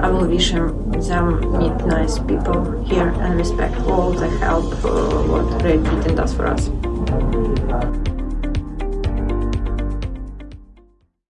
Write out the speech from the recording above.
I will wish them meet nice people here and respect all the help uh, what Great Britain does for us.